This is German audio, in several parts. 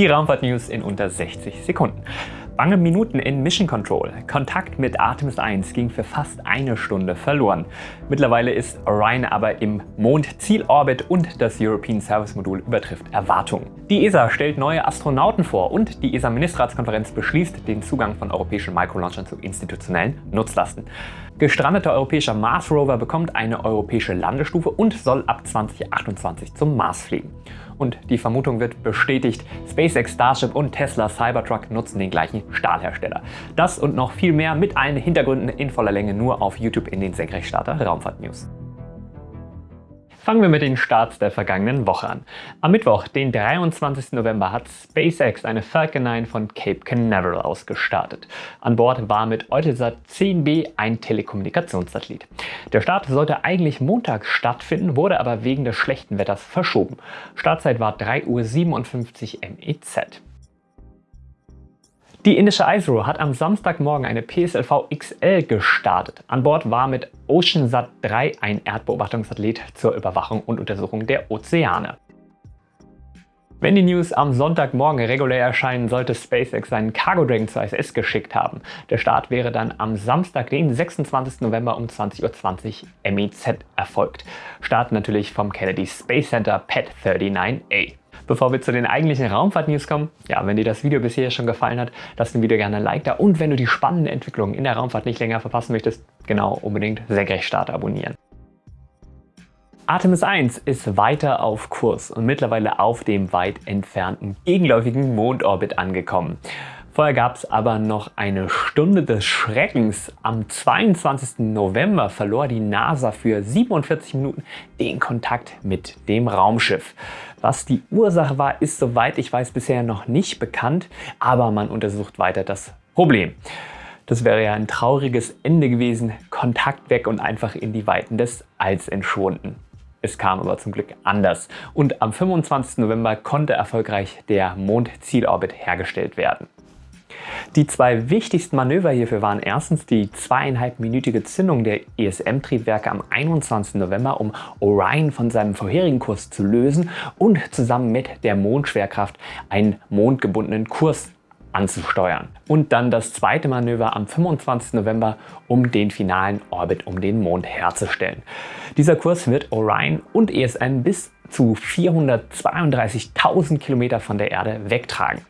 Die Raumfahrt-News in unter 60 Sekunden. Bange Minuten in Mission Control. Kontakt mit Artemis 1 ging für fast eine Stunde verloren. Mittlerweile ist Orion aber im Mondziel-Orbit und das European Service Modul übertrifft Erwartungen. Die ESA stellt neue Astronauten vor und die ESA-Ministerratskonferenz beschließt den Zugang von europäischen Microlaunchern zu institutionellen Nutzlasten. Gestrandeter europäischer Mars Rover bekommt eine europäische Landestufe und soll ab 2028 zum Mars fliegen. Und die Vermutung wird bestätigt, SpaceX Starship und Tesla Cybertruck nutzen den gleichen Stahlhersteller. Das und noch viel mehr mit allen Hintergründen in voller Länge nur auf YouTube in den Senkrechtstarter Raumfahrt News. Fangen wir mit den Starts der vergangenen Woche an. Am Mittwoch, den 23. November, hat SpaceX eine Falcon 9 von Cape Canaveral aus gestartet. An Bord war mit Eutelsat 10B ein Telekommunikationssatellit. Der Start sollte eigentlich Montag stattfinden, wurde aber wegen des schlechten Wetters verschoben. Startzeit war 3.57 Uhr MEZ. Die indische ISRO hat am Samstagmorgen eine PSLV XL gestartet. An Bord war mit OceanSat 3 ein Erdbeobachtungssatellit zur Überwachung und Untersuchung der Ozeane. Wenn die News am Sonntagmorgen regulär erscheinen, sollte SpaceX seinen Cargo Dragon zur ISS geschickt haben. Der Start wäre dann am Samstag, den 26. November um 20.20 Uhr MEZ erfolgt. Start natürlich vom Kennedy Space Center PET 39A. Bevor wir zu den eigentlichen Raumfahrt-News kommen, ja, wenn dir das Video bisher schon gefallen hat, lass dem Video gerne ein Like da und wenn du die spannenden Entwicklungen in der Raumfahrt nicht länger verpassen möchtest, genau unbedingt Senkrechtstarter abonnieren. Artemis 1 ist weiter auf Kurs und mittlerweile auf dem weit entfernten gegenläufigen Mondorbit angekommen. Vorher gab es aber noch eine Stunde des Schreckens. Am 22. November verlor die NASA für 47 Minuten den Kontakt mit dem Raumschiff. Was die Ursache war, ist soweit ich weiß bisher noch nicht bekannt, aber man untersucht weiter das Problem. Das wäre ja ein trauriges Ende gewesen, Kontakt weg und einfach in die Weiten des Alls entschwunden. Es kam aber zum Glück anders und am 25. November konnte erfolgreich der Mondzielorbit hergestellt werden. Die zwei wichtigsten Manöver hierfür waren erstens die zweieinhalbminütige Zündung der ESM-Triebwerke am 21. November, um Orion von seinem vorherigen Kurs zu lösen und zusammen mit der Mondschwerkraft einen mondgebundenen Kurs anzusteuern. Und dann das zweite Manöver am 25. November, um den finalen Orbit um den Mond herzustellen. Dieser Kurs wird Orion und ESM bis zu 432.000 Kilometer von der Erde wegtragen.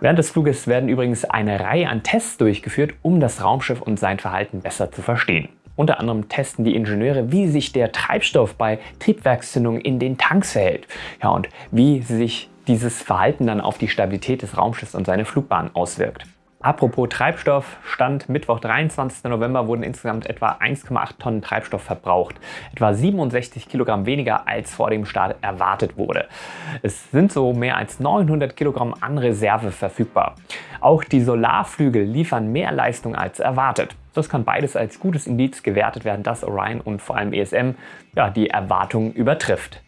Während des Fluges werden übrigens eine Reihe an Tests durchgeführt, um das Raumschiff und sein Verhalten besser zu verstehen. Unter anderem testen die Ingenieure, wie sich der Treibstoff bei Triebwerkszündung in den Tanks verhält ja, und wie sich dieses Verhalten dann auf die Stabilität des Raumschiffs und seine Flugbahn auswirkt. Apropos Treibstoff, Stand Mittwoch 23. November wurden insgesamt etwa 1,8 Tonnen Treibstoff verbraucht. Etwa 67 Kilogramm weniger als vor dem Start erwartet wurde. Es sind so mehr als 900 Kilogramm an Reserve verfügbar. Auch die Solarflügel liefern mehr Leistung als erwartet. Das kann beides als gutes Indiz gewertet werden, dass Orion und vor allem ESM ja, die Erwartungen übertrifft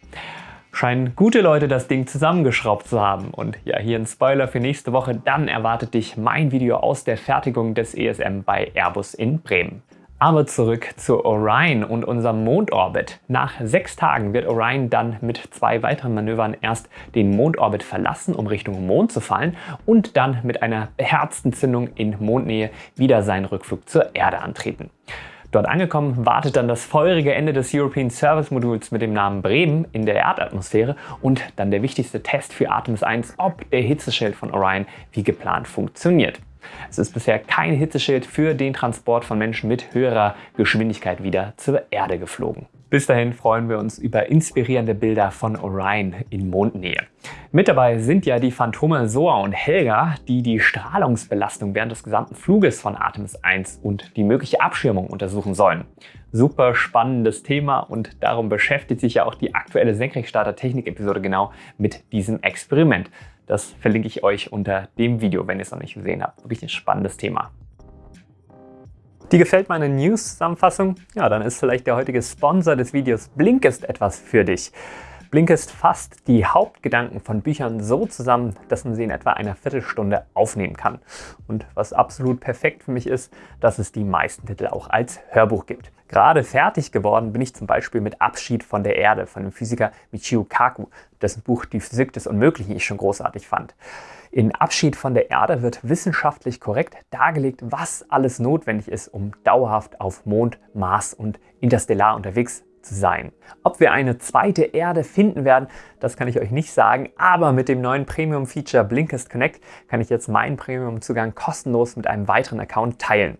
scheinen gute Leute das Ding zusammengeschraubt zu haben. Und ja, hier ein Spoiler für nächste Woche, dann erwartet dich mein Video aus der Fertigung des ESM bei Airbus in Bremen. Aber zurück zu Orion und unserem Mondorbit. Nach sechs Tagen wird Orion dann mit zwei weiteren Manövern erst den Mondorbit verlassen, um Richtung Mond zu fallen und dann mit einer beherzten Zündung in Mondnähe wieder seinen Rückflug zur Erde antreten. Dort angekommen wartet dann das feurige Ende des European Service Moduls mit dem Namen Bremen in der Erdatmosphäre und dann der wichtigste Test für Artemis 1, ob der Hitzeschild von Orion wie geplant funktioniert. Es ist bisher kein Hitzeschild für den Transport von Menschen mit höherer Geschwindigkeit wieder zur Erde geflogen. Bis dahin freuen wir uns über inspirierende Bilder von Orion in Mondnähe. Mit dabei sind ja die Phantome Soa und Helga, die die Strahlungsbelastung während des gesamten Fluges von Artemis 1 und die mögliche Abschirmung untersuchen sollen. Super spannendes Thema und darum beschäftigt sich ja auch die aktuelle Senkrechtstarter-Technik-Episode genau mit diesem Experiment. Das verlinke ich euch unter dem Video, wenn ihr es noch nicht gesehen habt. Wirklich ein spannendes Thema. Dir gefällt meine News-Zusammenfassung? Ja, dann ist vielleicht der heutige Sponsor des Videos Blinkist etwas für dich. Blinkist fasst die Hauptgedanken von Büchern so zusammen, dass man sie in etwa einer Viertelstunde aufnehmen kann. Und was absolut perfekt für mich ist, dass es die meisten Titel auch als Hörbuch gibt. Gerade fertig geworden bin ich zum Beispiel mit Abschied von der Erde von dem Physiker Michio Kaku, dessen Buch Die Physik des Unmöglichen ich schon großartig fand. In Abschied von der Erde wird wissenschaftlich korrekt dargelegt, was alles notwendig ist, um dauerhaft auf Mond, Mars und interstellar unterwegs zu sein. Ob wir eine zweite Erde finden werden, das kann ich euch nicht sagen, aber mit dem neuen Premium-Feature Blinkist Connect kann ich jetzt meinen Premium-Zugang kostenlos mit einem weiteren Account teilen.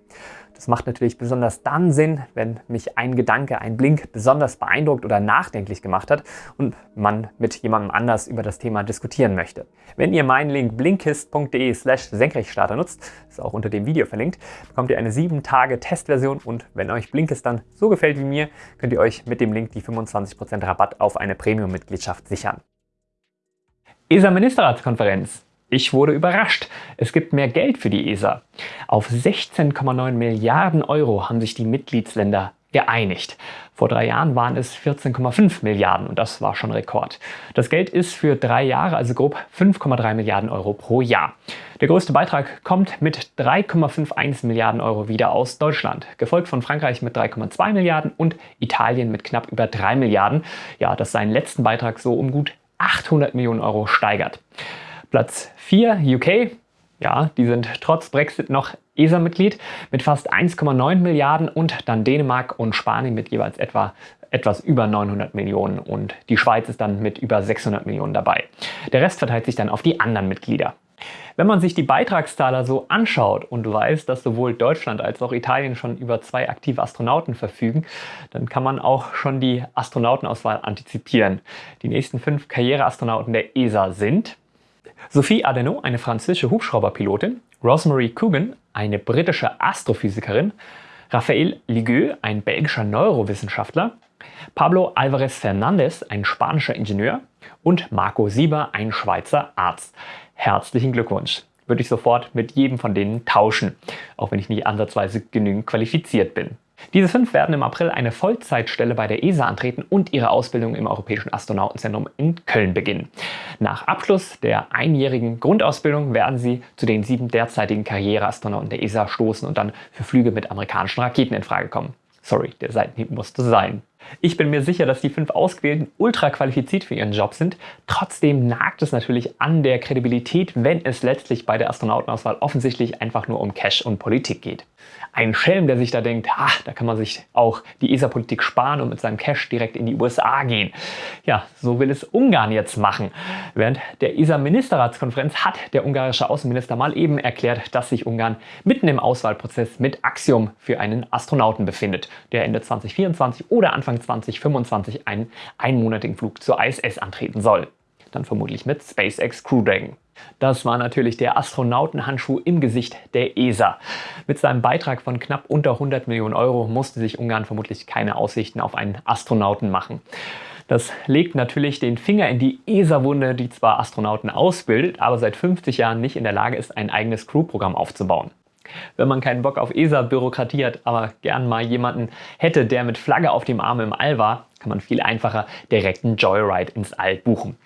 Das macht natürlich besonders dann Sinn, wenn mich ein Gedanke, ein Blink besonders beeindruckt oder nachdenklich gemacht hat und man mit jemandem anders über das Thema diskutieren möchte. Wenn ihr meinen Link blinkist.de slash Senkrechtstarter nutzt, ist auch unter dem Video verlinkt, bekommt ihr eine 7 Tage Testversion und wenn euch Blinkist dann so gefällt wie mir, könnt ihr euch mit dem Link die 25% Rabatt auf eine Premium-Mitgliedschaft sichern. ESA-Ministerratskonferenz ich wurde überrascht. Es gibt mehr Geld für die ESA. Auf 16,9 Milliarden Euro haben sich die Mitgliedsländer geeinigt. Vor drei Jahren waren es 14,5 Milliarden und das war schon Rekord. Das Geld ist für drei Jahre, also grob 5,3 Milliarden Euro pro Jahr. Der größte Beitrag kommt mit 3,51 Milliarden Euro wieder aus Deutschland, gefolgt von Frankreich mit 3,2 Milliarden und Italien mit knapp über 3 Milliarden, ja, das seinen letzten Beitrag so um gut 800 Millionen Euro steigert. Platz 4 UK, ja, die sind trotz Brexit noch ESA-Mitglied mit fast 1,9 Milliarden und dann Dänemark und Spanien mit jeweils etwa etwas über 900 Millionen und die Schweiz ist dann mit über 600 Millionen dabei. Der Rest verteilt sich dann auf die anderen Mitglieder. Wenn man sich die Beitragszahler so anschaut und weiß, dass sowohl Deutschland als auch Italien schon über zwei aktive Astronauten verfügen, dann kann man auch schon die Astronautenauswahl antizipieren. Die nächsten fünf Karriereastronauten der ESA sind Sophie Adeno, eine französische Hubschrauberpilotin, Rosemary Coogan, eine britische Astrophysikerin, Raphael Ligueux, ein belgischer Neurowissenschaftler, Pablo Alvarez Fernandez, ein spanischer Ingenieur und Marco Sieber, ein Schweizer Arzt. Herzlichen Glückwunsch! Würde ich sofort mit jedem von denen tauschen, auch wenn ich nicht ansatzweise genügend qualifiziert bin. Diese fünf werden im April eine Vollzeitstelle bei der ESA antreten und ihre Ausbildung im Europäischen Astronautenzentrum in Köln beginnen. Nach Abschluss der einjährigen Grundausbildung werden sie zu den sieben derzeitigen Karriereastronauten der ESA stoßen und dann für Flüge mit amerikanischen Raketen in Frage kommen. Sorry, der Seitenhieb musste sein. Ich bin mir sicher, dass die fünf Ausgewählten ultra qualifiziert für ihren Job sind. Trotzdem nagt es natürlich an der Kredibilität, wenn es letztlich bei der Astronautenauswahl offensichtlich einfach nur um Cash und Politik geht. Ein Schelm, der sich da denkt, ha, da kann man sich auch die ESA-Politik sparen und mit seinem Cash direkt in die USA gehen. Ja, so will es Ungarn jetzt machen. Während der ESA-Ministerratskonferenz hat der ungarische Außenminister mal eben erklärt, dass sich Ungarn mitten im Auswahlprozess mit Axiom für einen Astronauten befindet, der Ende 2024 oder Anfang 2025 einen einmonatigen Flug zur ISS antreten soll. Dann vermutlich mit SpaceX Crew Dragon. Das war natürlich der Astronautenhandschuh im Gesicht der ESA. Mit seinem Beitrag von knapp unter 100 Millionen Euro musste sich Ungarn vermutlich keine Aussichten auf einen Astronauten machen. Das legt natürlich den Finger in die ESA-Wunde, die zwar Astronauten ausbildet, aber seit 50 Jahren nicht in der Lage ist, ein eigenes Crew-Programm aufzubauen. Wenn man keinen Bock auf ESA-Bürokratie hat, aber gern mal jemanden hätte, der mit Flagge auf dem Arm im All war, kann man viel einfacher direkt einen Joyride ins All buchen.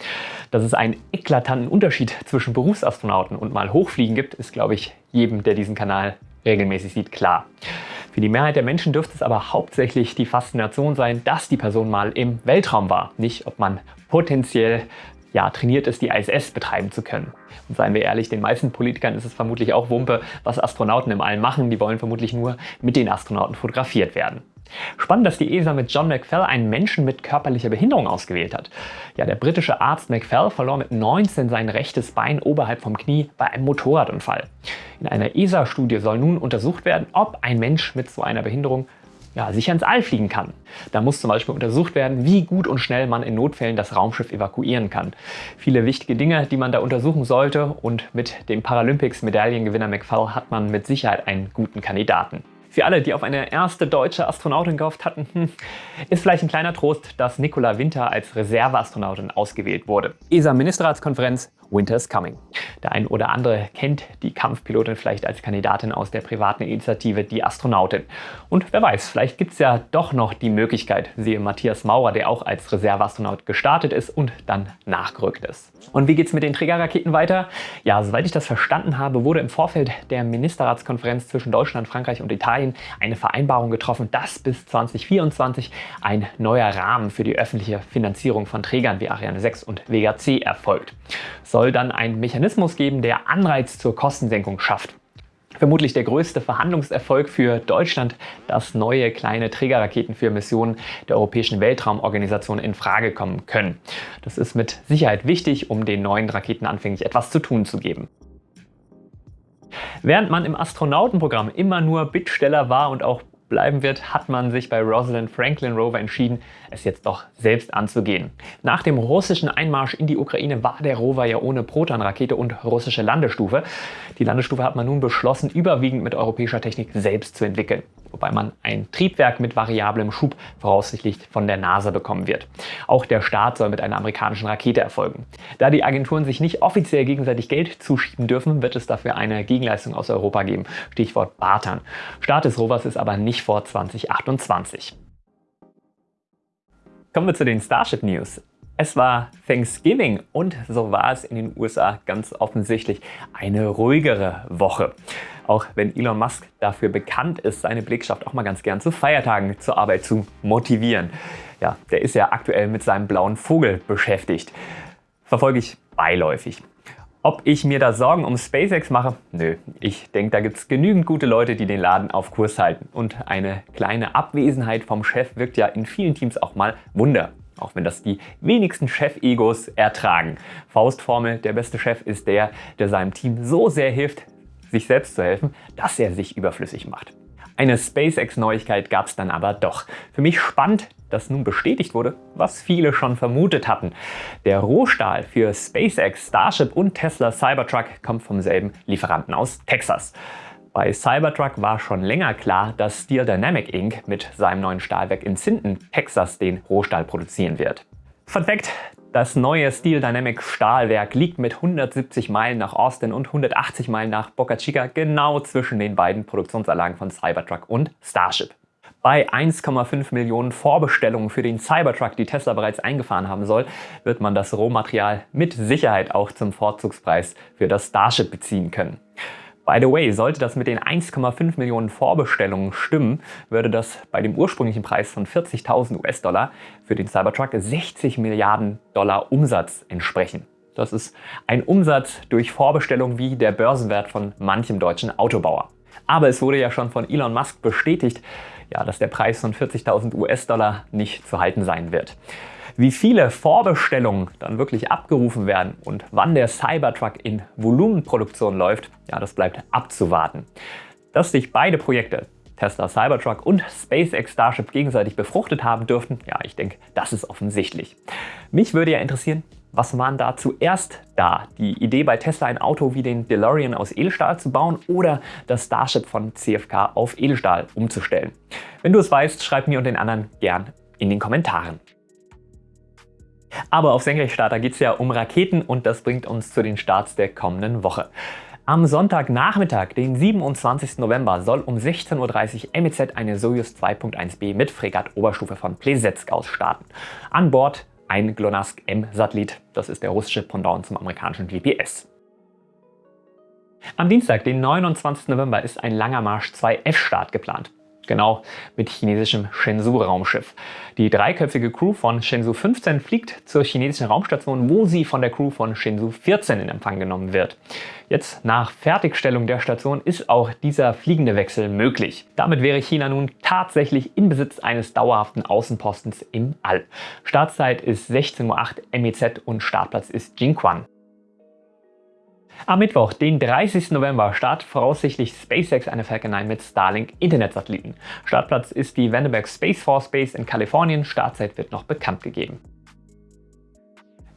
Dass es einen eklatanten Unterschied zwischen Berufsastronauten und mal Hochfliegen gibt, ist, glaube ich, jedem, der diesen Kanal regelmäßig sieht, klar. Für die Mehrheit der Menschen dürfte es aber hauptsächlich die Faszination sein, dass die Person mal im Weltraum war, nicht ob man potenziell ja, trainiert ist, die ISS betreiben zu können. Und seien wir ehrlich, den meisten Politikern ist es vermutlich auch Wumpe, was Astronauten im All machen. Die wollen vermutlich nur mit den Astronauten fotografiert werden. Spannend, dass die ESA mit John McFell einen Menschen mit körperlicher Behinderung ausgewählt hat. Ja, der britische Arzt McFell verlor mit 19 sein rechtes Bein oberhalb vom Knie bei einem Motorradunfall. In einer ESA-Studie soll nun untersucht werden, ob ein Mensch mit so einer Behinderung ja, sicher ins All fliegen kann. Da muss zum Beispiel untersucht werden, wie gut und schnell man in Notfällen das Raumschiff evakuieren kann. Viele wichtige Dinge, die man da untersuchen sollte und mit dem Paralympics-Medaillengewinner McFall hat man mit Sicherheit einen guten Kandidaten. Für alle, die auf eine erste deutsche Astronautin gehofft hatten, hm, ist vielleicht ein kleiner Trost, dass Nicola Winter als Reserveastronautin ausgewählt wurde. ESA-Ministerratskonferenz Winter is Coming. Der ein oder andere kennt die Kampfpilotin vielleicht als Kandidatin aus der privaten Initiative Die Astronautin. Und wer weiß, vielleicht gibt es ja doch noch die Möglichkeit, siehe Matthias Maurer, der auch als Reserveastronaut gestartet ist und dann nachgerückt ist. Und wie geht es mit den Trägerraketen weiter? Ja, soweit ich das verstanden habe, wurde im Vorfeld der Ministerratskonferenz zwischen Deutschland, Frankreich und Italien eine Vereinbarung getroffen, dass bis 2024 ein neuer Rahmen für die öffentliche Finanzierung von Trägern wie Ariane 6 und Vega C erfolgt. Soll dann ein Mechanismus geben, der Anreiz zur Kostensenkung schafft. Vermutlich der größte Verhandlungserfolg für Deutschland, dass neue kleine Trägerraketen für Missionen der Europäischen Weltraumorganisation in Frage kommen können. Das ist mit Sicherheit wichtig, um den neuen Raketen anfänglich etwas zu tun zu geben. Während man im Astronautenprogramm immer nur Bittsteller war und auch bleiben wird, hat man sich bei Rosalind Franklin Rover entschieden, es jetzt doch selbst anzugehen. Nach dem russischen Einmarsch in die Ukraine war der Rover ja ohne Proton-Rakete und russische Landestufe. Die Landestufe hat man nun beschlossen, überwiegend mit europäischer Technik selbst zu entwickeln wobei man ein Triebwerk mit variablem Schub voraussichtlich von der NASA bekommen wird. Auch der Start soll mit einer amerikanischen Rakete erfolgen. Da die Agenturen sich nicht offiziell gegenseitig Geld zuschieben dürfen, wird es dafür eine Gegenleistung aus Europa geben. Stichwort Bartern. Start des Rovers ist aber nicht vor 2028. Kommen wir zu den Starship News. Es war Thanksgiving und so war es in den USA ganz offensichtlich eine ruhigere Woche. Auch wenn Elon Musk dafür bekannt ist, seine Belegschaft auch mal ganz gern zu Feiertagen zur Arbeit zu motivieren. Ja, der ist ja aktuell mit seinem blauen Vogel beschäftigt. Verfolge ich beiläufig. Ob ich mir da Sorgen um SpaceX mache? Nö, ich denke, da gibt es genügend gute Leute, die den Laden auf Kurs halten. Und eine kleine Abwesenheit vom Chef wirkt ja in vielen Teams auch mal Wunder auch wenn das die wenigsten Chef-Egos ertragen. Faustformel, der beste Chef ist der, der seinem Team so sehr hilft, sich selbst zu helfen, dass er sich überflüssig macht. Eine SpaceX-Neuigkeit gab es dann aber doch. Für mich spannend, dass nun bestätigt wurde, was viele schon vermutet hatten. Der Rohstahl für SpaceX, Starship und Tesla Cybertruck kommt vom selben Lieferanten aus Texas. Bei Cybertruck war schon länger klar, dass Steel Dynamic Inc. mit seinem neuen Stahlwerk in Sinton, Texas, den Rohstahl produzieren wird. Fun Fact, das neue Steel Dynamic Stahlwerk liegt mit 170 Meilen nach Austin und 180 Meilen nach Boca Chica genau zwischen den beiden Produktionsanlagen von Cybertruck und Starship. Bei 1,5 Millionen Vorbestellungen für den Cybertruck, die Tesla bereits eingefahren haben soll, wird man das Rohmaterial mit Sicherheit auch zum Vorzugspreis für das Starship beziehen können. By the way, sollte das mit den 1,5 Millionen Vorbestellungen stimmen, würde das bei dem ursprünglichen Preis von 40.000 US-Dollar für den Cybertruck 60 Milliarden Dollar Umsatz entsprechen. Das ist ein Umsatz durch Vorbestellung wie der Börsenwert von manchem deutschen Autobauer. Aber es wurde ja schon von Elon Musk bestätigt, ja, dass der Preis von 40.000 US-Dollar nicht zu halten sein wird. Wie viele Vorbestellungen dann wirklich abgerufen werden und wann der Cybertruck in Volumenproduktion läuft, ja, das bleibt abzuwarten. Dass sich beide Projekte, Tesla Cybertruck und SpaceX Starship gegenseitig befruchtet haben dürften, ja, ich denke, das ist offensichtlich. Mich würde ja interessieren, was waren da zuerst da? Die Idee bei Tesla ein Auto wie den DeLorean aus Edelstahl zu bauen oder das Starship von CFK auf Edelstahl umzustellen? Wenn du es weißt, schreib mir und den anderen gern in den Kommentaren. Aber auf Senkrechtstarter geht es ja um Raketen und das bringt uns zu den Starts der kommenden Woche. Am Sonntagnachmittag, den 27. November, soll um 16.30 Uhr MEZ eine Soyuz 2.1b mit Fregatt-Oberstufe von Plesetsk aus starten. An Bord ein GLONASS M-Satellit, das ist der russische Pendant zum amerikanischen GPS. Am Dienstag, den 29. November, ist ein langer Marsch 2F-Start geplant genau mit chinesischem Shenzhou-Raumschiff. Die dreiköpfige Crew von Shenzhou 15 fliegt zur chinesischen Raumstation, wo sie von der Crew von Shenzhou 14 in Empfang genommen wird. Jetzt nach Fertigstellung der Station ist auch dieser fliegende Wechsel möglich. Damit wäre China nun tatsächlich in Besitz eines dauerhaften Außenpostens im All. Startzeit ist 16.08 Uhr MEZ und Startplatz ist Jinquan. Am Mittwoch, den 30. November, startet voraussichtlich SpaceX eine Falcon 9 mit Starlink Internetsatelliten. Startplatz ist die Vandenberg Space Force Base in Kalifornien. Startzeit wird noch bekannt gegeben.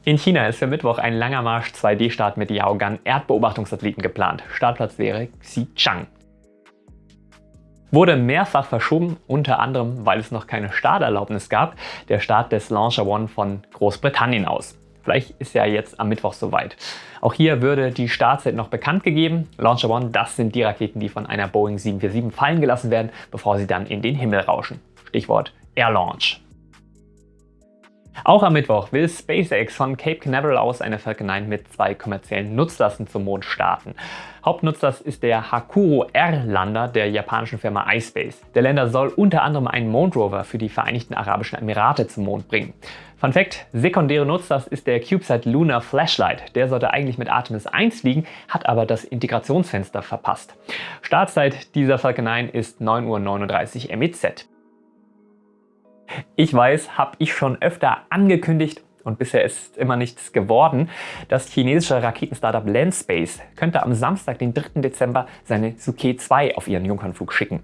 In China ist für Mittwoch ein langer Marsch 2D-Start mit Yaogan Erdbeobachtungssatelliten geplant. Startplatz wäre Xichang. Wurde mehrfach verschoben, unter anderem, weil es noch keine Starterlaubnis gab, der Start des Launcher One von Großbritannien aus. Vielleicht ist ja jetzt am Mittwoch soweit. Auch hier würde die Startzeit noch bekannt gegeben. Launcher One, das sind die Raketen, die von einer Boeing 747 fallen gelassen werden, bevor sie dann in den Himmel rauschen. Stichwort Air Launch. Auch am Mittwoch will SpaceX von Cape Canaveral aus eine Falcon 9 mit zwei kommerziellen Nutzlasten zum Mond starten. Hauptnutzer ist der Hakuro R-Lander der japanischen Firma iSpace. Der Lander soll unter anderem einen Mondrover für die Vereinigten Arabischen Emirate zum Mond bringen. Fun Fact, sekundäre Nutzlast ist der CubeSat Lunar Flashlight. Der sollte eigentlich mit Artemis 1 fliegen, hat aber das Integrationsfenster verpasst. Startzeit dieser Falcon 9 ist 9.39 Uhr MEZ. Ich weiß, habe ich schon öfter angekündigt und bisher ist immer nichts geworden. Das chinesische Raketenstartup Landspace könnte am Samstag, den 3. Dezember, seine Suke 2 auf ihren Jungfernflug schicken.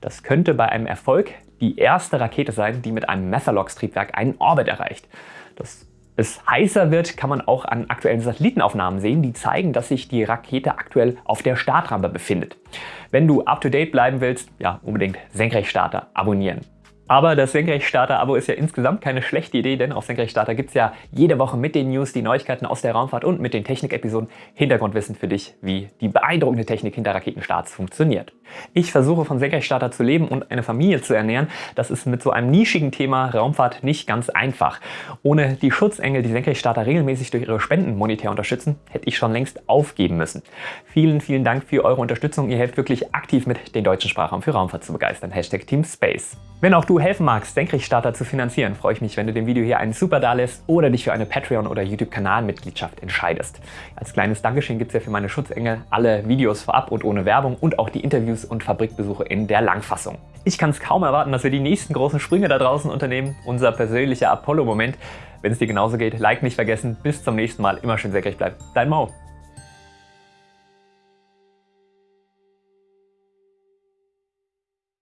Das könnte bei einem Erfolg die erste Rakete sein, die mit einem Methalox-Triebwerk einen Orbit erreicht. Dass es heißer wird, kann man auch an aktuellen Satellitenaufnahmen sehen, die zeigen, dass sich die Rakete aktuell auf der Startrampe befindet. Wenn du up-to-date bleiben willst, ja, unbedingt Senkrechtstarter abonnieren. Aber das Senkrechtstarter-Abo ist ja insgesamt keine schlechte Idee, denn auf Senkrechtstarter gibt es ja jede Woche mit den News, die Neuigkeiten aus der Raumfahrt und mit den Technik-Episoden Hintergrundwissen für dich, wie die beeindruckende Technik hinter Raketenstarts funktioniert. Ich versuche von Senkrechtstarter zu leben und eine Familie zu ernähren. Das ist mit so einem nischigen Thema Raumfahrt nicht ganz einfach. Ohne die Schutzengel, die Senkrechtstarter regelmäßig durch ihre Spenden monetär unterstützen, hätte ich schon längst aufgeben müssen. Vielen, vielen Dank für eure Unterstützung. Ihr helft wirklich aktiv mit, den deutschen Sprachraum für Raumfahrt zu begeistern. Hashtag Team Space. Wenn auch du helfen magst, Senkrechtstarter zu finanzieren, freue ich mich, wenn du dem Video hier einen Super da lässt oder dich für eine Patreon- oder YouTube-Kanalmitgliedschaft entscheidest. Als kleines Dankeschön gibt es ja für meine Schutzengel alle Videos vorab und ohne Werbung und auch die Interviews und Fabrikbesuche in der Langfassung. Ich kann es kaum erwarten, dass wir die nächsten großen Sprünge da draußen unternehmen, unser persönlicher Apollo-Moment. Wenn es dir genauso geht, Like nicht vergessen. Bis zum nächsten Mal. Immer schön senkrecht bleiben. Dein Mo.